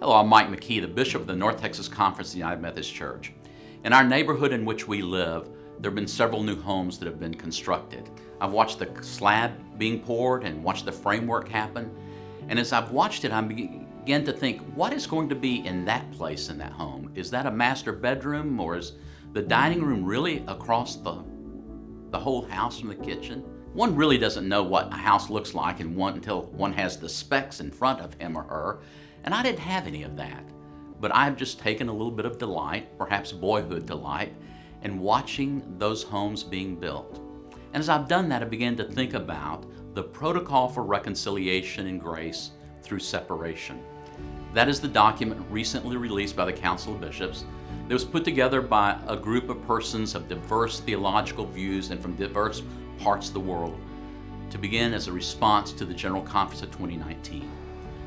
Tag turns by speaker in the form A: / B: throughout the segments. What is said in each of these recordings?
A: Hello, I'm Mike McKee, the Bishop of the North Texas Conference of the United Methodist Church. In our neighborhood in which we live, there have been several new homes that have been constructed. I've watched the slab being poured and watched the framework happen. And as I've watched it, I begin to think, what is going to be in that place in that home? Is that a master bedroom or is the dining room really across the, the whole house from the kitchen? One really doesn't know what a house looks like and one, until one has the specs in front of him or her. And I didn't have any of that. But I've just taken a little bit of delight, perhaps boyhood delight, in watching those homes being built. And as I've done that, I began to think about the protocol for reconciliation and grace through separation. That is the document recently released by the Council of Bishops that was put together by a group of persons of diverse theological views and from diverse parts of the world to begin as a response to the General Conference of 2019.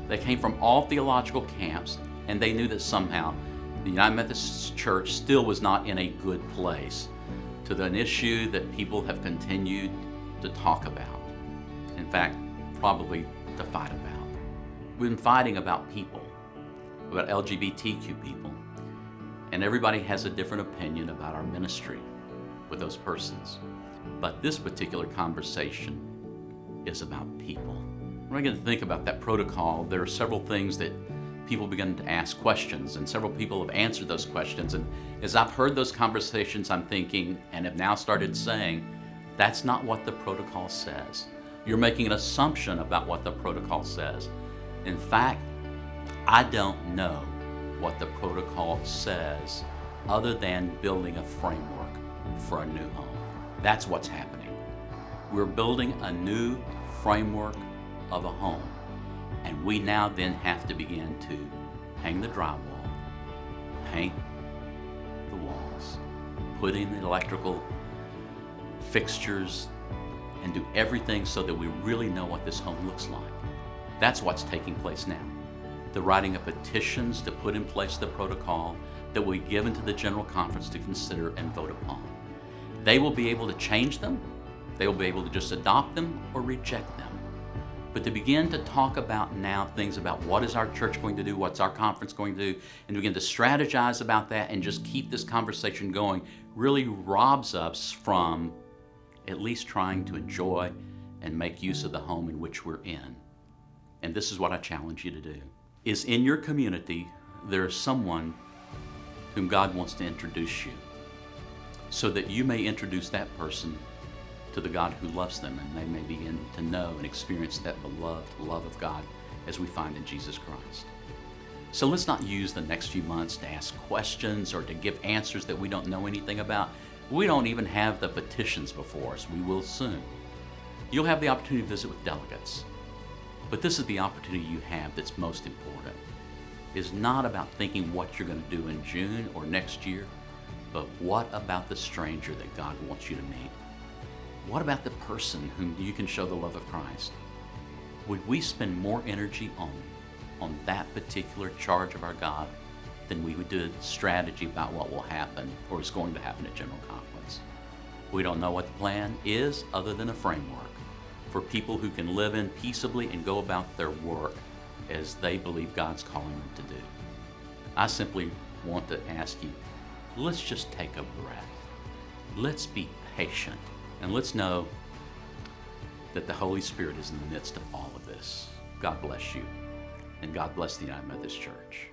A: They came from all theological camps, and they knew that somehow the United Methodist Church still was not in a good place to an issue that people have continued to talk about. In fact, probably to fight about. We've been fighting about people, about LGBTQ people, and everybody has a different opinion about our ministry with those persons. But this particular conversation is about people. When I get to think about that protocol, there are several things that people begin to ask questions, and several people have answered those questions. And as I've heard those conversations, I'm thinking, and have now started saying, that's not what the protocol says. You're making an assumption about what the protocol says. In fact, I don't know what the protocol says other than building a framework for a new home. That's what's happening. We're building a new framework of a home. And we now then have to begin to hang the drywall, paint the walls, put in the electrical fixtures, and do everything so that we really know what this home looks like. That's what's taking place now. The writing of petitions to put in place the protocol that will be given to the General Conference to consider and vote upon. They will be able to change them, they will be able to just adopt them or reject them. But to begin to talk about now things about what is our church going to do, what's our conference going to do, and to begin to strategize about that and just keep this conversation going really robs us from at least trying to enjoy and make use of the home in which we're in. And this is what I challenge you to do. Is in your community there is someone whom God wants to introduce you so that you may introduce that person to the God who loves them and they may begin to know and experience that beloved love of God as we find in Jesus Christ. So let's not use the next few months to ask questions or to give answers that we don't know anything about. We don't even have the petitions before us. We will soon. You'll have the opportunity to visit with delegates. But this is the opportunity you have that's most important. It's not about thinking what you're going to do in June or next year, but what about the stranger that God wants you to meet? What about the person whom you can show the love of Christ? Would we spend more energy on, on that particular charge of our God than we would do a strategy about what will happen or is going to happen at General Conference? We don't know what the plan is other than a framework for people who can live in peaceably and go about their work as they believe God's calling them to do. I simply want to ask you, let's just take a breath. Let's be patient and let's know that the Holy Spirit is in the midst of all of this. God bless you, and God bless the United Methodist Church.